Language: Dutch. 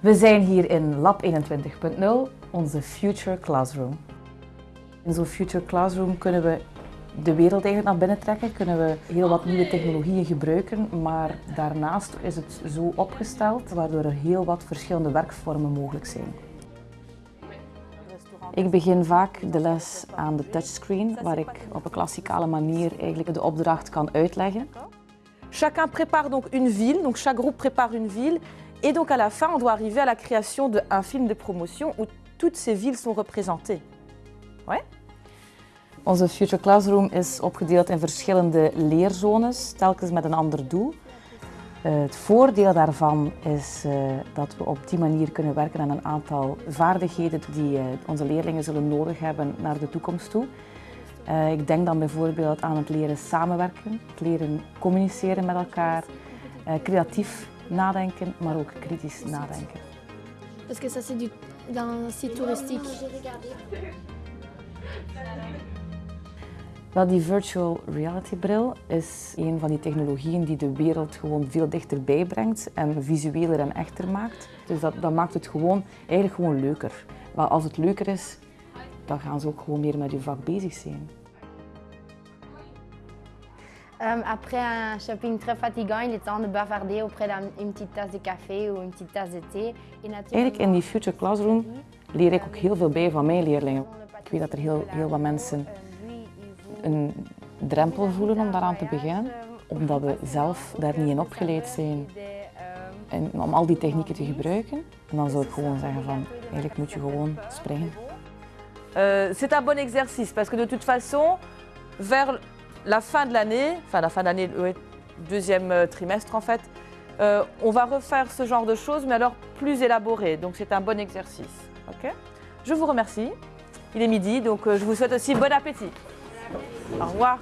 We zijn hier in Lab 21.0, onze Future Classroom. In zo'n Future Classroom kunnen we de wereld eigenlijk naar binnen trekken, kunnen we heel wat nieuwe technologieën gebruiken, maar daarnaast is het zo opgesteld waardoor er heel wat verschillende werkvormen mogelijk zijn. Ik begin vaak de les aan de touchscreen, waar ik op een klassikale manier eigenlijk de opdracht kan uitleggen. Chacun prépare donc une ville, donc chaque groupe prépare une ville, et donc à la fin on doit arriver à la création d'un film de promotion où toutes ces villes sont représentées. Ouais? Onze Future Classroom is opgedeeld in verschillende leerzones, telkens met een ander doel. Uh, het voordeel daarvan is uh, dat we op die manier kunnen werken aan een aantal vaardigheden die uh, onze leerlingen zullen nodig hebben naar de toekomst toe. ik denk dan bijvoorbeeld aan het leren samenwerken, het leren communiceren met elkaar, creatief nadenken, maar ook kritisch nadenken. Parce que ça c'est d'un site touristique. Wel, die virtual reality bril is een van die technologieën die de wereld gewoon veel dichterbij brengt en visueler en echter maakt. Dus dat, dat maakt het gewoon, eigenlijk gewoon leuker. Maar als het leuker is, dan gaan ze ook gewoon meer met je vak bezig zijn. Um, après un shopping très fatigant, il est temps de bavarder auprès d'une petite tasse de café ou une petite tasse de thé. Eigenlijk in die Future Classroom leer ik ook heel veel bij van mijn leerlingen. Ik weet dat er heel, heel wat mensen een drempel voelen om daaraan te beginnen, omdat we zelf daar niet in opgeleid zijn en om al die technieken te gebruiken. En dan zou ik gewoon zeggen van, eigenlijk moet je gewoon springen. Uh, c'est un bon exercice parce que de toute façon, vers la fin de l'année, enfin la fin de l'année, le deuxième euh, trimestre en fait, euh, on va refaire ce genre de choses, mais alors plus élaboré. Donc c'est un bon exercice. Ok? Je vous remercie. Il est midi, donc euh, je vous souhaite aussi bon appétit. Au revoir.